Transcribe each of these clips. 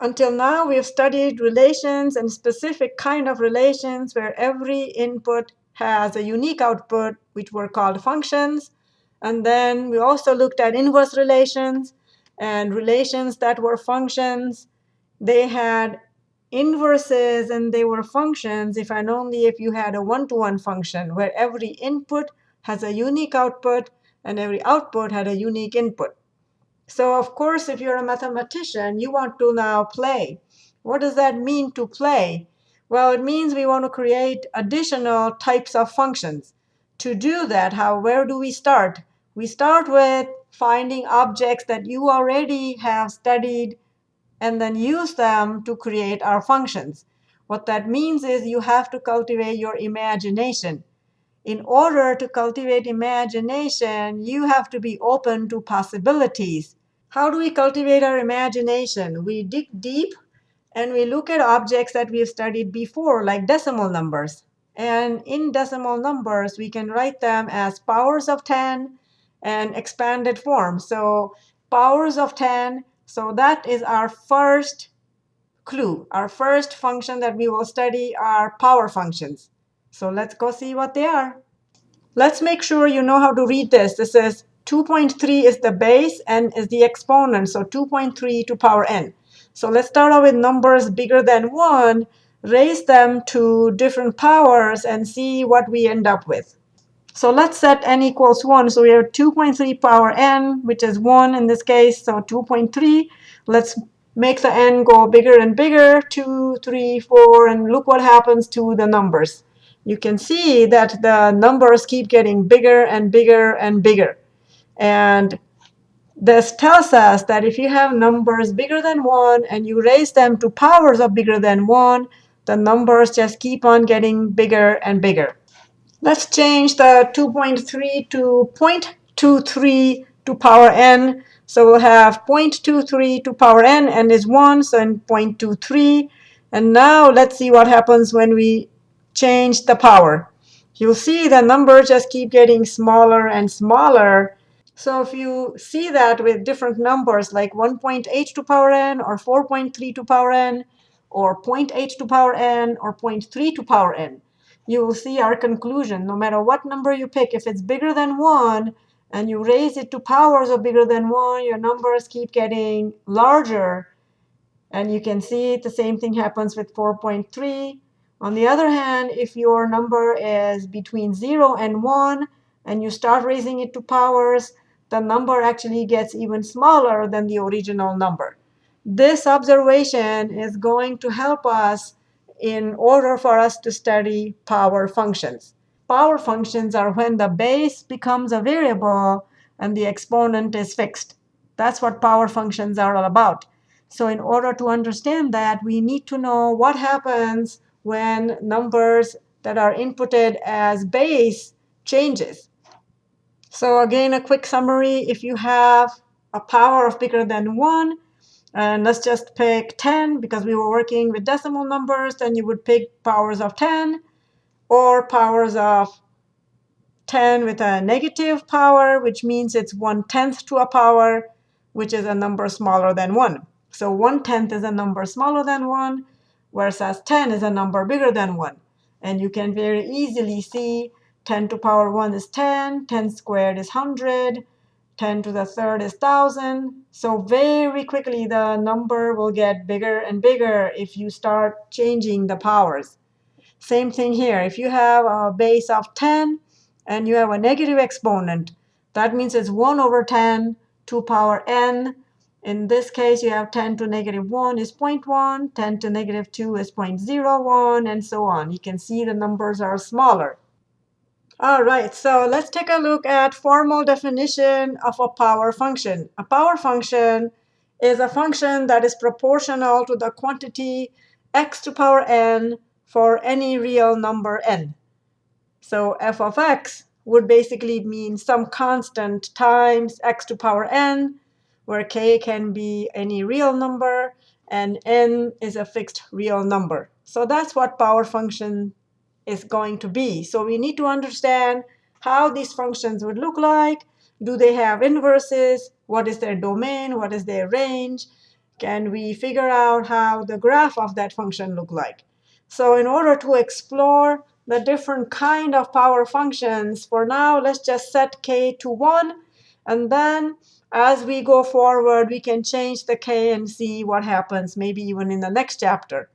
until now, we have studied relations and specific kind of relations where every input has a unique output, which were called functions. And then we also looked at inverse relations and relations that were functions. They had inverses and they were functions if and only if you had a one-to-one -one function where every input has a unique output and every output had a unique input. So of course, if you're a mathematician, you want to now play. What does that mean to play? Well, it means we want to create additional types of functions. To do that, how where do we start? We start with finding objects that you already have studied and then use them to create our functions. What that means is you have to cultivate your imagination. In order to cultivate imagination, you have to be open to possibilities. How do we cultivate our imagination? We dig deep and we look at objects that we've studied before, like decimal numbers. And in decimal numbers, we can write them as powers of 10 and expanded form. So powers of 10, so that is our first clue. Our first function that we will study are power functions. So let's go see what they are. Let's make sure you know how to read this. This is 2.3 is the base, and is the exponent, so 2.3 to power n. So let's start out with numbers bigger than 1, raise them to different powers, and see what we end up with. So let's set n equals 1. So we have 2.3 power n, which is 1 in this case, so 2.3. Let's make the n go bigger and bigger, 2, 3, 4, and look what happens to the numbers. You can see that the numbers keep getting bigger and bigger and bigger. And this tells us that if you have numbers bigger than 1 and you raise them to powers of bigger than 1, the numbers just keep on getting bigger and bigger. Let's change the 2.3 to 0.23 to power n. So we'll have 0.23 to power n, n is 1, so n 0.23. And now let's see what happens when we change the power. You'll see the numbers just keep getting smaller and smaller so if you see that with different numbers like 1.8 to power n or 4.3 to power n or 0.8 to power n or 0.3 to power n, you will see our conclusion. No matter what number you pick, if it's bigger than 1 and you raise it to powers of bigger than 1, your numbers keep getting larger. And you can see the same thing happens with 4.3. On the other hand, if your number is between 0 and 1 and you start raising it to powers, the number actually gets even smaller than the original number. This observation is going to help us in order for us to study power functions. Power functions are when the base becomes a variable and the exponent is fixed. That's what power functions are all about. So in order to understand that, we need to know what happens when numbers that are inputted as base changes. So again, a quick summary. If you have a power of bigger than 1, and let's just pick 10 because we were working with decimal numbers, then you would pick powers of 10 or powers of 10 with a negative power, which means it's 1 tenth to a power, which is a number smaller than 1. So 1 tenth is a number smaller than 1, whereas 10 is a number bigger than 1. And you can very easily see 10 to power 1 is 10, 10 squared is 100, 10 to the third is 1,000. So very quickly, the number will get bigger and bigger if you start changing the powers. Same thing here. If you have a base of 10 and you have a negative exponent, that means it's 1 over 10 to power n. In this case, you have 10 to negative 1 is 0.1, 10 to negative 2 is 0.01, and so on. You can see the numbers are smaller. All right, so let's take a look at formal definition of a power function. A power function is a function that is proportional to the quantity x to power n for any real number n. So f of x would basically mean some constant times x to power n, where k can be any real number, and n is a fixed real number. So that's what power function is going to be. So we need to understand how these functions would look like. Do they have inverses? What is their domain? What is their range? can we figure out how the graph of that function look like. So in order to explore the different kind of power functions, for now, let's just set k to 1. And then as we go forward, we can change the k and see what happens, maybe even in the next chapter.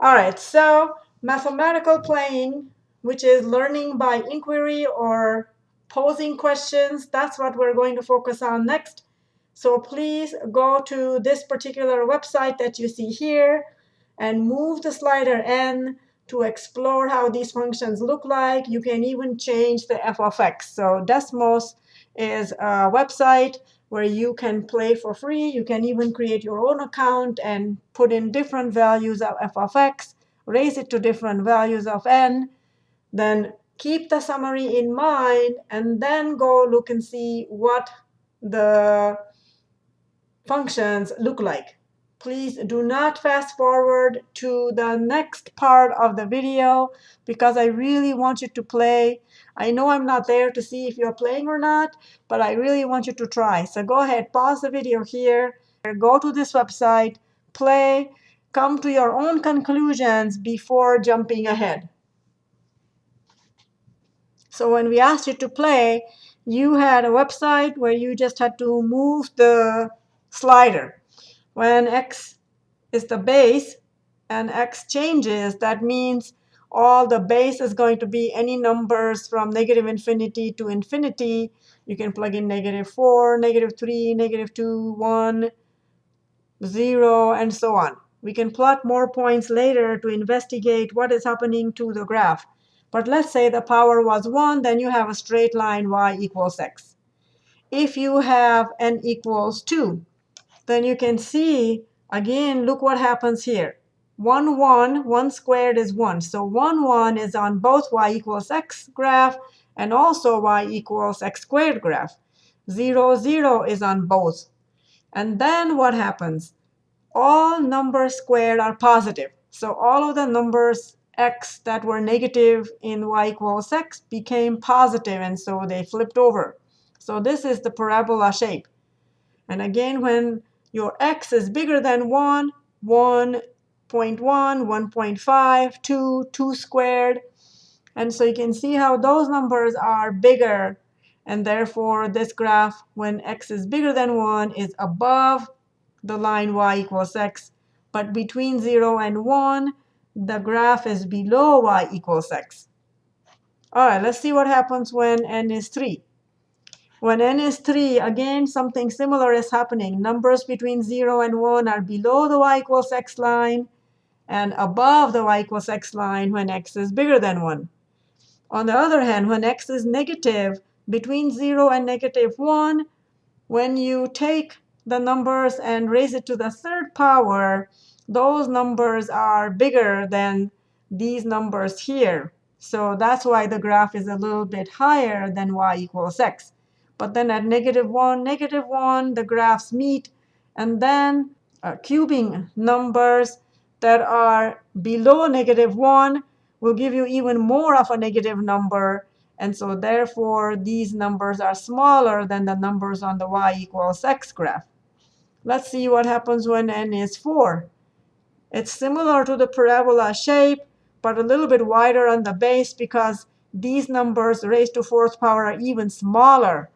All right, so mathematical playing, which is learning by inquiry or posing questions, that's what we're going to focus on next. So please go to this particular website that you see here and move the slider n to explore how these functions look like. You can even change the f of x. So Desmos is a website where you can play for free. You can even create your own account and put in different values of f of x, raise it to different values of n, then keep the summary in mind, and then go look and see what the functions look like. Please do not fast forward to the next part of the video because I really want you to play. I know I'm not there to see if you're playing or not, but I really want you to try. So go ahead, pause the video here, go to this website, play, come to your own conclusions before jumping ahead. So when we asked you to play, you had a website where you just had to move the slider. When x is the base and x changes, that means all the base is going to be any numbers from negative infinity to infinity. You can plug in negative 4, negative 3, negative 2, 1, 0, and so on. We can plot more points later to investigate what is happening to the graph. But let's say the power was 1, then you have a straight line y equals x. If you have n equals 2, then you can see, again, look what happens here. 1, 1, 1 squared is 1. So 1, 1 is on both y equals x graph and also y equals x squared graph. 0, 0 is on both. And then what happens? All numbers squared are positive. So all of the numbers x that were negative in y equals x became positive, and so they flipped over. So this is the parabola shape. And again, when your x is bigger than 1, 1.1, 1.5, 2, 2 squared. And so you can see how those numbers are bigger. And therefore, this graph, when x is bigger than 1, is above the line y equals x. But between 0 and 1, the graph is below y equals x. All right, let's see what happens when n is 3. When n is 3, again, something similar is happening. Numbers between 0 and 1 are below the y equals x line and above the y equals x line when x is bigger than 1. On the other hand, when x is negative, between 0 and negative 1, when you take the numbers and raise it to the third power, those numbers are bigger than these numbers here. So that's why the graph is a little bit higher than y equals x. But then at negative 1, negative 1, the graphs meet. And then uh, cubing numbers that are below negative 1 will give you even more of a negative number. And so therefore, these numbers are smaller than the numbers on the y equals x graph. Let's see what happens when n is 4. It's similar to the parabola shape, but a little bit wider on the base because these numbers raised to fourth power are even smaller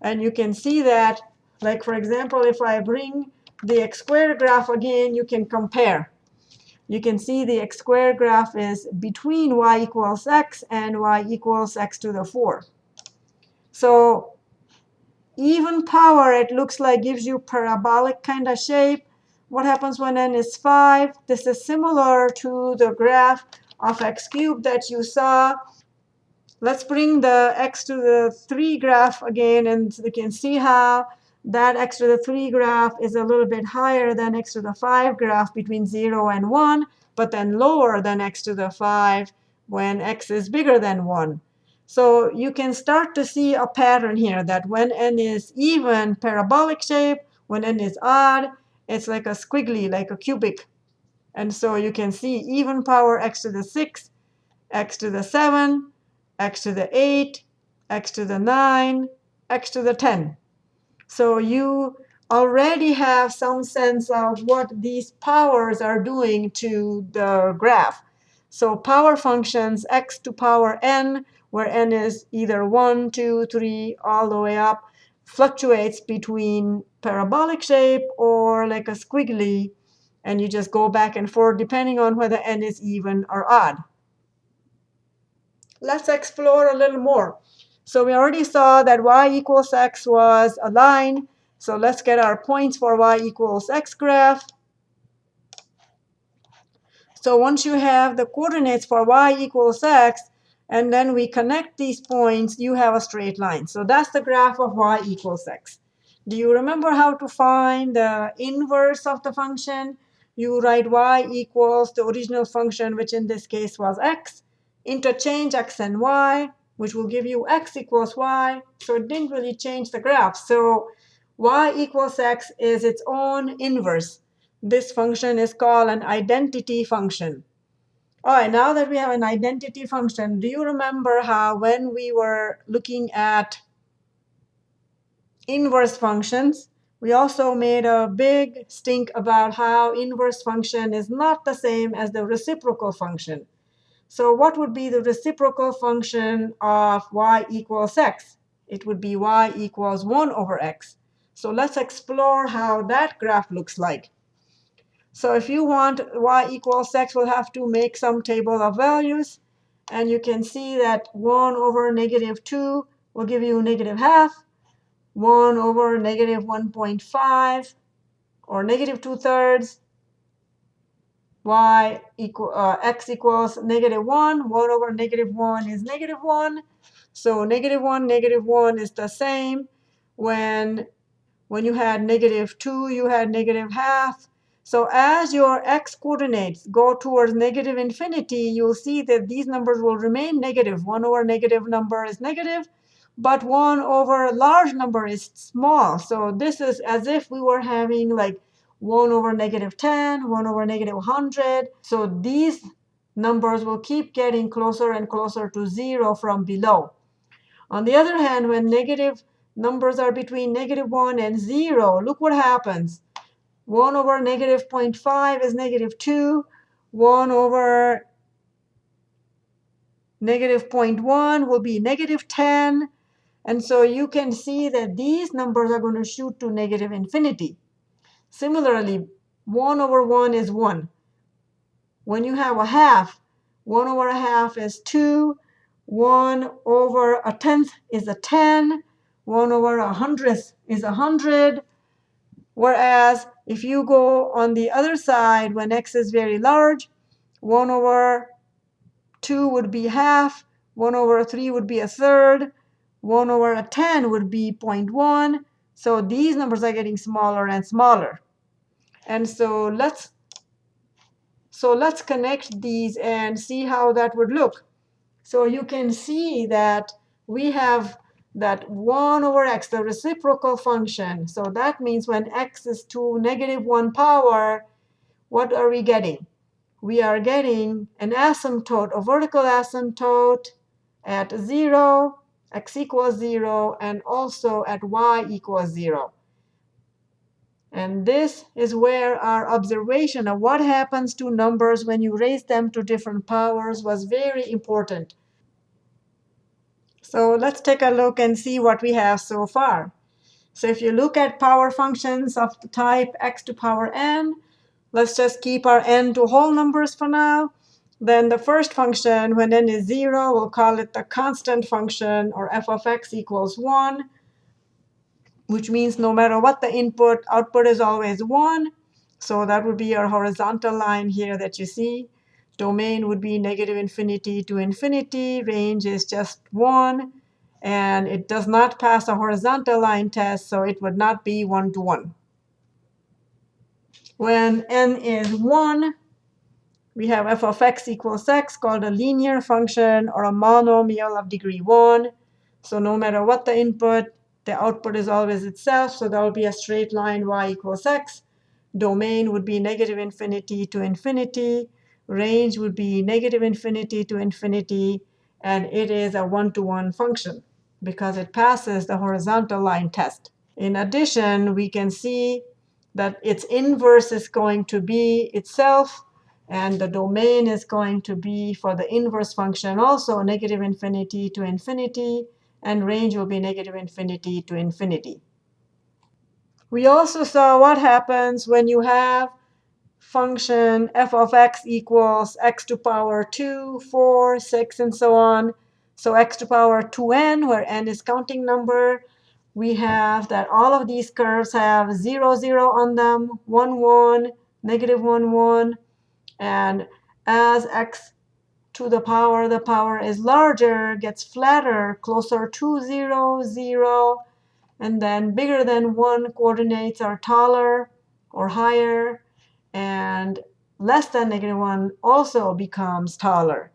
and you can see that, like for example, if I bring the x squared graph again, you can compare. You can see the x squared graph is between y equals x and y equals x to the 4. So even power, it looks like, gives you parabolic kind of shape. What happens when n is 5? This is similar to the graph of x cubed that you saw Let's bring the x to the 3 graph again, and we can see how that x to the 3 graph is a little bit higher than x to the 5 graph between 0 and 1, but then lower than x to the 5 when x is bigger than 1. So you can start to see a pattern here that when n is even parabolic shape, when n is odd, it's like a squiggly, like a cubic. And so you can see even power x to the 6, x to the 7, x to the 8, x to the 9, x to the 10. So you already have some sense of what these powers are doing to the graph. So power functions x to power n, where n is either 1, 2, 3, all the way up, fluctuates between parabolic shape or like a squiggly, and you just go back and forth depending on whether n is even or odd. Let's explore a little more. So we already saw that y equals x was a line. So let's get our points for y equals x graph. So once you have the coordinates for y equals x, and then we connect these points, you have a straight line. So that's the graph of y equals x. Do you remember how to find the inverse of the function? You write y equals the original function, which in this case was x, interchange x and y, which will give you x equals y. So it didn't really change the graph. So y equals x is its own inverse. This function is called an identity function. All right, now that we have an identity function, do you remember how when we were looking at inverse functions, we also made a big stink about how inverse function is not the same as the reciprocal function. So what would be the reciprocal function of y equals x? It would be y equals 1 over x. So let's explore how that graph looks like. So if you want y equals x, we'll have to make some table of values. And you can see that 1 over negative 2 will give you negative half. 1 over negative 1.5, or negative 2 thirds, y equal uh, x equals negative 1. 1 over negative 1 is negative 1. So negative 1, negative 1 is the same. When, when you had negative 2, you had negative half. So as your x coordinates go towards negative infinity, you'll see that these numbers will remain negative. 1 over negative number is negative, but 1 over large number is small. So this is as if we were having like 1 over negative 10, 1 over negative 100. So these numbers will keep getting closer and closer to 0 from below. On the other hand, when negative numbers are between negative 1 and 0, look what happens. 1 over negative 0.5 is negative 2. 1 over negative 0.1 will be negative 10. And so you can see that these numbers are going to shoot to negative infinity. Similarly, 1 over 1 is 1. When you have a half, 1 over a half is 2. 1 over a tenth is a 10. 1 over a hundredth is a 100. Whereas if you go on the other side, when x is very large, 1 over 2 would be half. 1 over 3 would be a third. 1 over a 10 would be 0.1. So these numbers are getting smaller and smaller. And so let's so let's connect these and see how that would look. So you can see that we have that 1 over x, the reciprocal function. So that means when x is to negative 1 power, what are we getting? We are getting an asymptote, a vertical asymptote at 0, x equals 0, and also at y equals 0. And this is where our observation of what happens to numbers when you raise them to different powers was very important. So let's take a look and see what we have so far. So if you look at power functions of the type x to power n, let's just keep our n to whole numbers for now. Then the first function, when n is 0, we'll call it the constant function, or f of x equals 1 which means no matter what the input, output is always 1. So that would be our horizontal line here that you see. Domain would be negative infinity to infinity. Range is just 1. And it does not pass a horizontal line test, so it would not be 1 to 1. When n is 1, we have f of x equals x called a linear function or a monomial of degree 1. So no matter what the input, the output is always itself, so that will be a straight line y equals x. Domain would be negative infinity to infinity. Range would be negative infinity to infinity. And it is a one-to-one -one function because it passes the horizontal line test. In addition, we can see that its inverse is going to be itself, and the domain is going to be for the inverse function also negative infinity to infinity, and range will be negative infinity to infinity. We also saw what happens when you have function f of x equals x to power 2, 4, 6, and so on. So x to power 2n, where n is counting number, we have that all of these curves have 0, 0 on them, 1, 1, negative 1, 1. And as x to the power, the power is larger, gets flatter, closer to 0, 0. And then bigger than 1 coordinates are taller or higher. And less than negative 1 also becomes taller.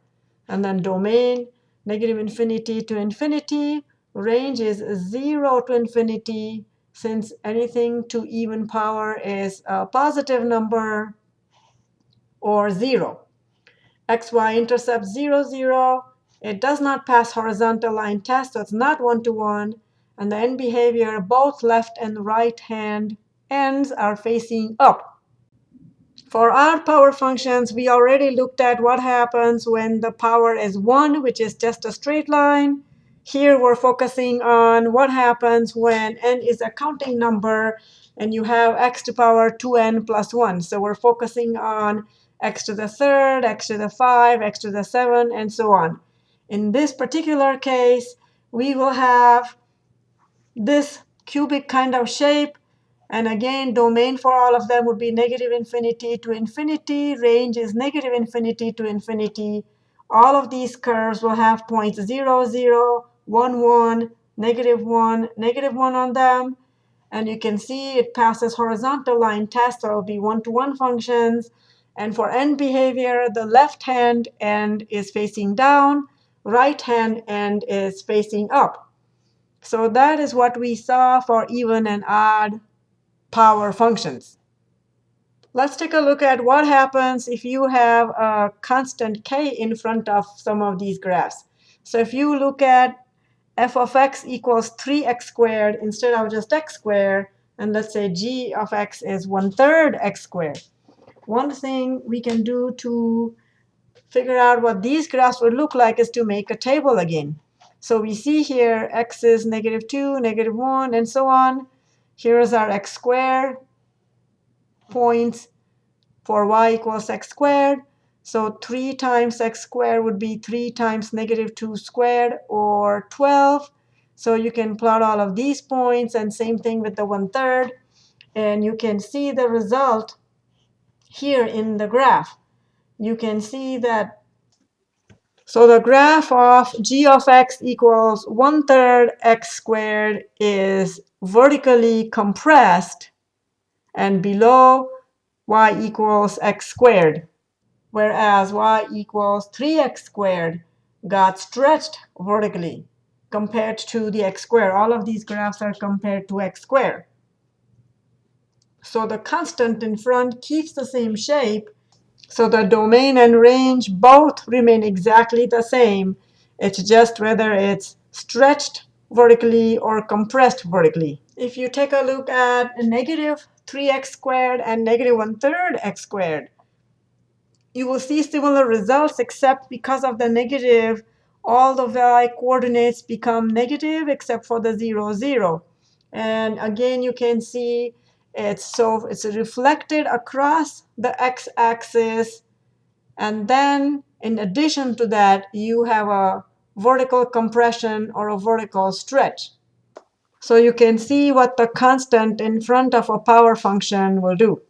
And then domain, negative infinity to infinity range is 0 to infinity, since anything to even power is a positive number or 0. xy intercept 0, 0. It does not pass horizontal line test, so it's not one-to-one. -one. And the end behavior, both left and right hand ends are facing up. For our power functions, we already looked at what happens when the power is 1, which is just a straight line. Here we're focusing on what happens when n is a counting number and you have x to the power 2n plus 1. So we're focusing on x to the third, x to the 5, x to the 7, and so on. In this particular case, we will have this cubic kind of shape. And again, domain for all of them would be negative infinity to infinity. Range is negative infinity to infinity. All of these curves will have points 0, 0, 1, 1, negative 1, negative 1 on them. And you can see it passes horizontal line test, so it will be one-to-one -one functions. And for end behavior, the left hand end is facing down, right hand end is facing up. So that is what we saw for even and odd power functions. Let's take a look at what happens if you have a constant k in front of some of these graphs. So if you look at f of x equals 3x squared instead of just x squared, and let's say g of x is 1 third x squared. One thing we can do to figure out what these graphs would look like is to make a table again. So we see here x is negative 2, negative 1, and so on. Here is our x squared points for y equals x squared. So 3 times x squared would be 3 times negative 2 squared, or 12. So you can plot all of these points, and same thing with the 1 third. And you can see the result here in the graph. You can see that. So the graph of g of x equals 1 third x squared is vertically compressed, and below y equals x squared whereas y equals 3x squared got stretched vertically compared to the x squared. All of these graphs are compared to x squared. So the constant in front keeps the same shape. So the domain and range both remain exactly the same. It's just whether it's stretched vertically or compressed vertically. If you take a look at negative 3x squared and negative 1 third x squared, you will see similar results, except because of the negative, all the y coordinates become negative except for the 0, 0. And again, you can see it's so it's reflected across the x-axis. And then in addition to that, you have a vertical compression or a vertical stretch. So you can see what the constant in front of a power function will do.